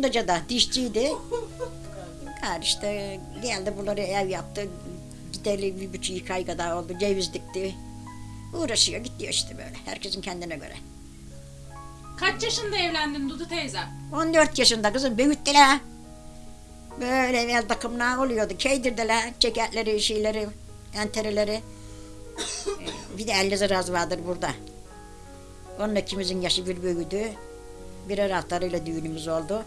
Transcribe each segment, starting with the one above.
Kumdaca'da dişçiydi. Gari işte geldi bunları ev yaptı. Gideli bir buçuk iki ay kadar oldu. Ceviz dikti. Uğraşıyor gidiyor işte böyle. Herkesin kendine göre. Kaç yaşında evlendin Dudu teyze? 14 yaşında kızım büyüttüler. Böyle el takımlar oluyordu. Keydirdiler ceketleri, şeyleri, entereleri. bir de 50 lira vardır burada. Onun ikimizin yaşı bir büyüdü. Birer haftalarıyla düğünümüz oldu.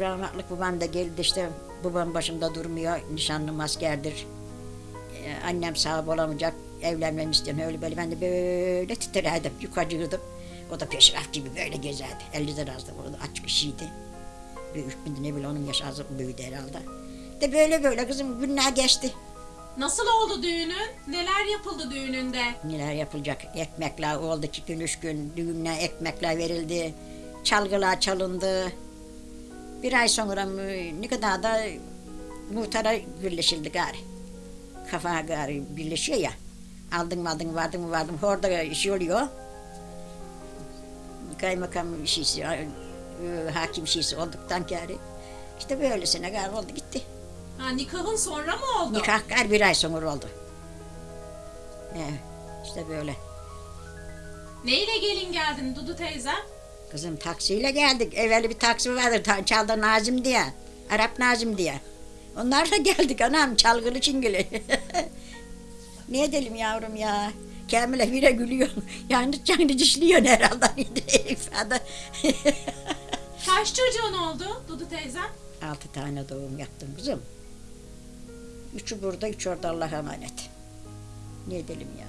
Rahmetlik babam da geldi işte babam başımda durmuyor. Nişanlım askerdir. Ee, annem sahip olamayacak. Evlenmemi istiyorum öyle böyle. Ben de böyle titrerdim. Yukarıcıydım. O da peşraf gibi böyle gezerdi. 50 lira azdı burada açık işiydi. Büyük bir ne bile onun yaşı az büyüdü herhalde. De böyle böyle kızım günler geçti. Nasıl oldu düğünün? Neler yapıldı düğününde? Neler yapılacak? Ekmekler oldu iki gün üç gün düğünler ekmekler verildi. Çalgılar çalındı. Bir ay sonra mı, ne kadar da muhtara birleşildi gari. Kafa gari birleşiyor ya. Aldın mı aldın vardın mı vardın mı orada iş oluyor. Kaymakam şeysi, e, hakim şeysi olduktan gari. İşte böylesine gari oldu gitti. Ha, nikahın sonra mı oldu? Nikah gari bir ay sonra oldu. Evet, işte böyle. Neyle gelin geldin Dudu teyze? Kızım taksiyle geldik. Evveli bir taksi vardı. Ta- Çalda Nazım diye. Arap Nazım diye. Onlarla geldik anam çalgılı çingili. ne edelim yavrum ya. Kamil'e bire gülüyor. Yani canlı dişliyor herhalde. ifade. Kaç çocuğun oldu Dudu teyze? Altı tane doğum yaptım kızım. Üçü burada, üç orada Allah'a emanet. Ne edelim ya.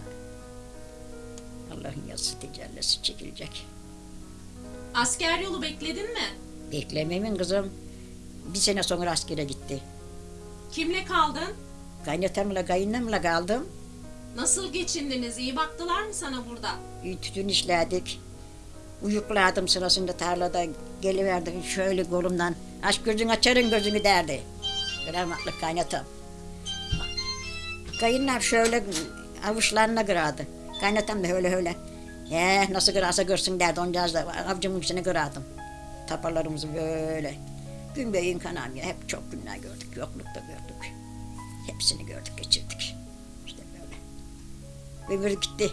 Allah'ın yazısı tecellisi çekilecek. Asker yolu bekledin mi? Beklememin kızım. Bir sene sonra askere gitti. Kimle kaldın? Kaynatamla kayınlamla kaldım. Nasıl geçindiniz? İyi baktılar mı sana burada? Bir Tütün işledik. Uyukladım sırasında tarlada geliverdi şöyle kolumdan. Aç gözünü açarın gözünü derdi. Rahmetli kaynatam. Kayınlam şöyle avuçlarına kırardı. Kaynatam da öyle öyle. He nasıl kırarsa görsün derdi. Oncağız da avcımın içine kırardım. Taparlarımızı böyle. Gün beyin kanam ya. Hep çok günler gördük. Yoklukta gördük. Hepsini gördük geçirdik. İşte böyle. Öbürü gitti.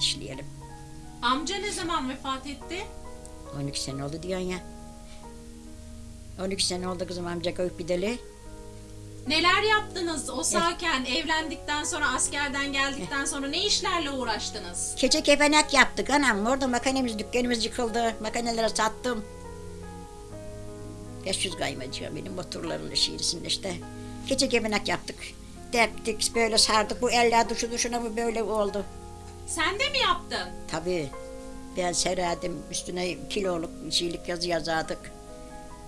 İşleyelim. Amca ne zaman vefat etti? 12 sene oldu diyorsun ya. 12 sene oldu kızım amca köyüp gideli. Neler yaptınız o sağken evlendikten sonra askerden geldikten sonra ne işlerle uğraştınız? Keçe kepenek yaptık anam. Orada makinemiz, dükkanımız yıkıldı. Makinelere sattım. 500 kaymacı benim motorların şiirisinde işte. Keçe kepenek yaptık. Deptik, böyle sardık. Bu eller duşu duşuna mı böyle oldu. Sen de mi yaptın? Tabii. Ben sererdim. Üstüne kiloluk şeylik yazı yazardık.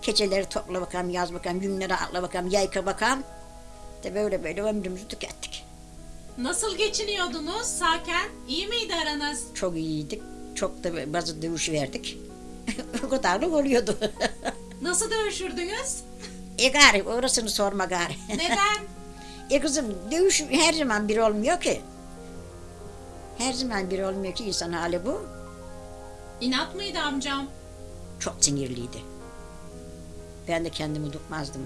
Keçeleri topla bakalım, yaz bakalım, günleri atla bakalım, yayka bakalım. De böyle böyle ömrümüzü tükettik. Nasıl geçiniyordunuz sağken? İyi miydi aranız? Çok iyiydik. Çok da bazı dövüş verdik. o kadarlık oluyordu. Nasıl dövüşürdünüz? e gari orasını sorma gari. Neden? e kızım dövüş her zaman bir olmuyor ki. Her zaman bir olmuyor ki insan hali bu. İnat mıydı amcam? Çok sinirliydi. Ben de kendimi tutmazdım.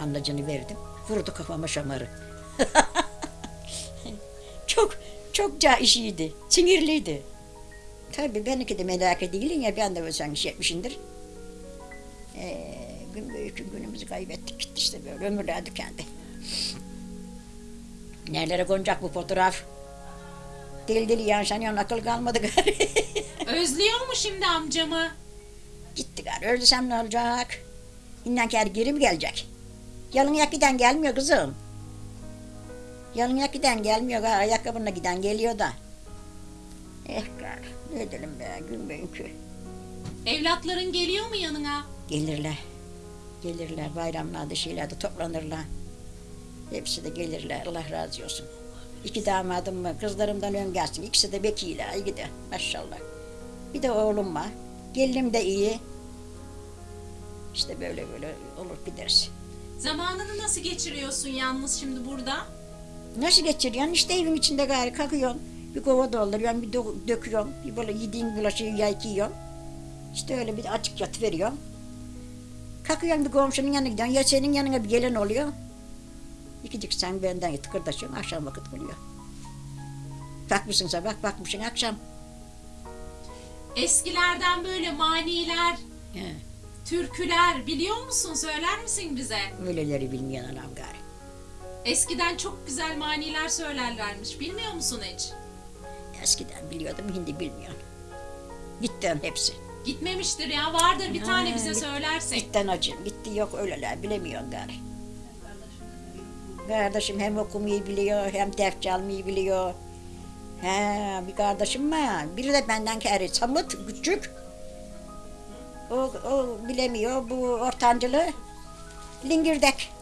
Anlacını verdim. Vurdu kafama şamarı. çok çok ca işiydi. Sinirliydi. Tabii benimki de melake değilim ya ben de ölsen iş etmişindir. Ee, gün gün günümüzü kaybettik gitti işte böyle ömürler tükendi. Nerelere konacak bu fotoğraf? Deli deli yanşanıyor akıl kalmadı gari. Özlüyor mu şimdi amcamı? Gitti gari ölsem ne olacak? İnden kere geri mi gelecek? Yalın yak giden gelmiyor kızım. Yalın yak giden gelmiyor gari ayakkabına giden geliyor da. Eh gari ne edelim be gün bugünkü. Evlatların geliyor mu yanına? Gelirler. Gelirler bayramlarda şeylerde toplanırlar. Hepsi de gelirler Allah razı olsun. İki damadım var kızlarımdan ön gelsin. İkisi de bekiyle iyi de maşallah. Bir de oğlum var. Gelinim de iyi. İşte böyle böyle olur gideriz. Zamanını nasıl geçiriyorsun yalnız şimdi burada? Nasıl geçiriyorsun? İşte evin içinde gari kalkıyorsun. Bir kova dolduruyorsun, bir do- döküyorsun. Bir böyle yediğin bulaşığı yayıkıyorsun. İşte öyle bir açık yatıveriyorum. Kalkıyorum bir komşunun yanına gidiyorsun. Ya senin yanına bir gelen oluyor. İkicik sen benden tıkırdaşıyorsun. Akşam vakit oluyor. Bakmışsın sabah, bakmışsın akşam. Eskilerden böyle maniler, He, türküler biliyor musun? Söyler misin bize? öyleleri bilmeyen anam gari. Eskiden çok güzel maniler söylerlermiş. Bilmiyor musun hiç? Eskiden biliyordum, şimdi bilmiyorum. Gittim hepsi. Gitmemiştir ya. Vardır bir tane bize git- söylersin. Gitten acım, gitti yok öyleler bilemiyorum gari. Kardeşim hem okumayı biliyor, hem ders çalmayı biliyor. He, bir kardeşim var. Biri de benden kere samut, küçük. O, o bilemiyor, bu ortancılı. Lingirdek.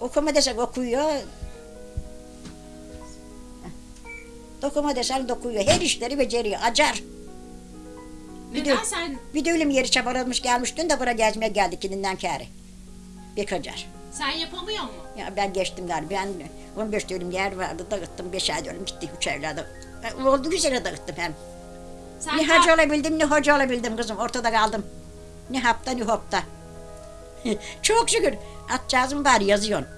Okuma desek okuyor. Dokuma desen dokuyor. Her işleri beceriyor. Acar. Neden diyor- sen Bir de ölüm yeri çabalamış gelmiş dün de buraya gezmeye geldik ikinden kere. Bir kacar. sen yapamıyor mu? Ya ben geçtim galiba. Ben 15 dönüm yer vardı dağıttım. 5 ay dönüm gitti 3 evladı. E, Oldu güzel dağıttım hem. Sen ne hacı olabildim ne hoca olabildim kızım. Ortada kaldım. Ne hapta ne hopta. Çok şükür. Atcağızım var yazıyorsun.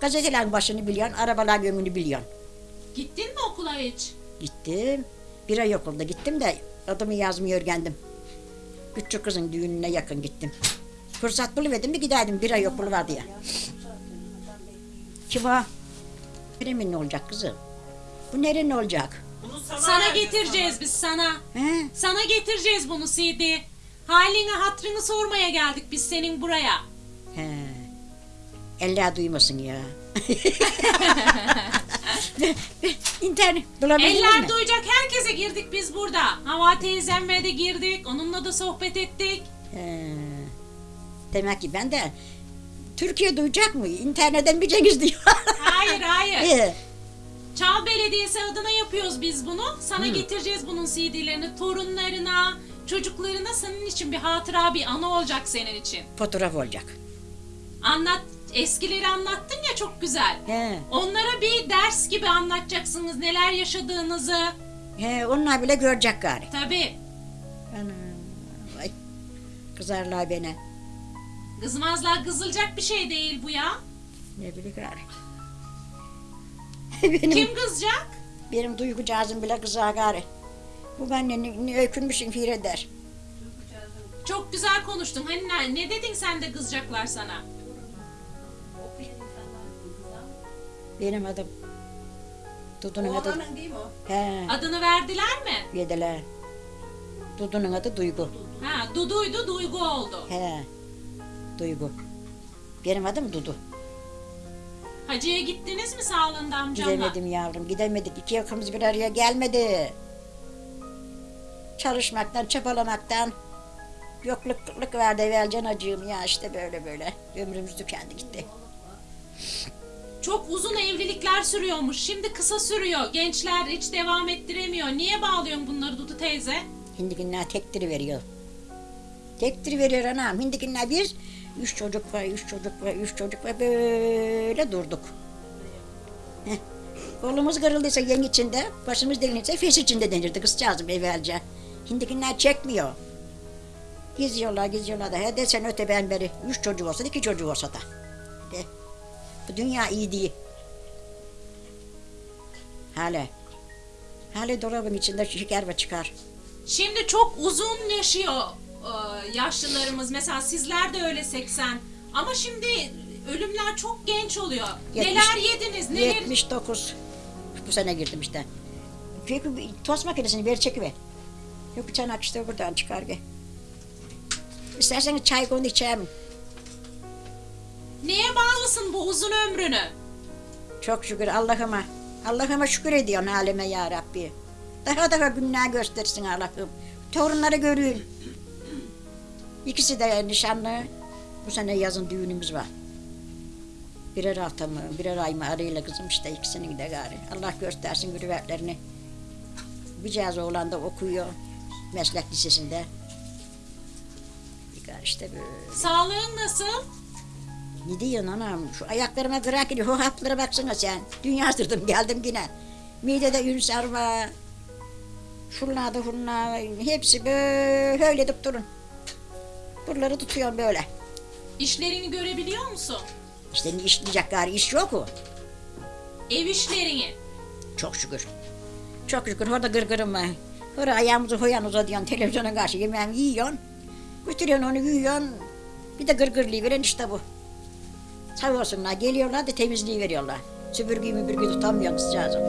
Gazetelerin başını biliyorsun. Arabalar yönünü biliyorsun. Gittin mi okula hiç? Gittim. Bir ay okulda gittim de adımı yazmayı öğrendim. Küçük kızın düğününe yakın gittim. Fırsat buluverdim bir giderdim bir ay okulu vardı ya. Kim o? Neremin ne olacak kızım? Bu nerenin olacak? Sana getireceğiz biz sana. He? Sana getireceğiz bunu CD. Halini hatrını sormaya geldik biz senin buraya. He. Eller duymasın ya. İnternet bulabildin Eller mi? duyacak herkese girdik biz burada. Hava teyzemme de girdik. Onunla da sohbet ettik. He. Demek ki ben de Türkiye duyacak mı? İnternetten bir cengiz diyor. Hayır hayır. He. Çal Belediyesi adına yapıyoruz biz bunu. Sana getireceğiz bunun CD'lerini torunlarına, çocuklarına senin için bir hatıra, bir anı olacak senin için. Fotoğraf olacak. Anlat, eskileri anlattın ya çok güzel. He. Onlara bir ders gibi anlatacaksınız neler yaşadığınızı. He, onlar bile görecek gari. Tabii. Ana. Kızarlar beni. Kızmazlar kızılacak bir şey değil bu ya. Ne bileyim gari. Benim, Kim kızacak? benim duygucağızım bile kızar gari. Bu benimle ne, ne öykünmüşüm fir eder. Çok güzel konuştun. Hani ne, ne dedin sen de kızacaklar sana? Benim adım. Dudu'nun adı. Oğlanın değil mi o? He, Adını verdiler mi? yediler. Dudu'nun adı Duygu. Ha, Dudu'ydu, Duygu oldu. He, Duygu. Benim adım Dudu. Hacı'ya gittiniz mi sağlığında amcamla? Gidemedim yavrum, gidemedik. İki yakımız bir araya gelmedi. Çalışmaktan, çabalamaktan yokluk kıtlık verdi evvelcan acığım ya işte böyle böyle. Ömrümüz tükendi gitti. Çok uzun evlilikler sürüyormuş. Şimdi kısa sürüyor. Gençler hiç devam ettiremiyor. Niye bağlıyorsun bunları Dudu teyze? Hindikinler tektiri veriyor. Tektiri veriyor anam. Hindikinler biz üç çocuk var, üç çocuk var, üç çocuk var böyle durduk. Heh. Kolumuz kırıldıysa yeng içinde, başımız delinirse fes içinde denirdi kızcağızım evvelce. Hindikinler çekmiyor. Geziyorlar, geziyorlar da. He desen öte ben beri. Üç çocuğu olsa da iki çocuğu olsa da. De. Bu dünya iyi değil. Hala. Hala dolabın içinde şeker ve çıkar. Şimdi çok uzun yaşıyor yaşlılarımız. Mesela sizler de öyle 80. Ama şimdi ölümler çok genç oluyor. Yetmiş- Neler yediniz? Neler? 79. Bu sene girdim işte. Çünkü tost makinesini ver çekiver. Yok bir çanak işte buradan çıkar gel. İsterseniz çay koyun içerim. Neye bağlısın bu uzun ömrünü? Çok şükür Allah'ıma. Allah'ıma şükür ediyorsun halime ya Rabbi. Daha daha günler göstersin Allah'ım. Torunları görün. İkisi de nişanlı. Bu sene yazın düğünümüz var. Birer hafta mı, birer ay mı arayla kızım işte ikisinin de gari. Allah göstersin mürüvvetlerini. Bir cihaz oğlan da okuyor. Meslek lisesinde. İşte böyle. Sağlığın nasıl? Ne diyorsun anam? Şu ayaklarıma kırak gidiyor. O haplara baksana sen. Dünya sırdım geldim yine. Midede ülser var. Şunlar da şunlar hepsi böyle edip durun. Buraları tutuyorum böyle. İşlerini görebiliyor musun? İşte işleyecek gari iş yok o. Ev işlerini. Çok şükür. Çok şükür orada gırgırım var. Orada ayağımızı koyan uzatıyorsun televizyona karşı yemeğini yiyorsun. Götürüyorsun onu yiyorsun. Bir de gırgırlığı veren işte bu. Sağ olsunlar geliyorlar da temizliği veriyorlar. Süpürgeyi müpürgeyi tutamıyorsun sıcağızım.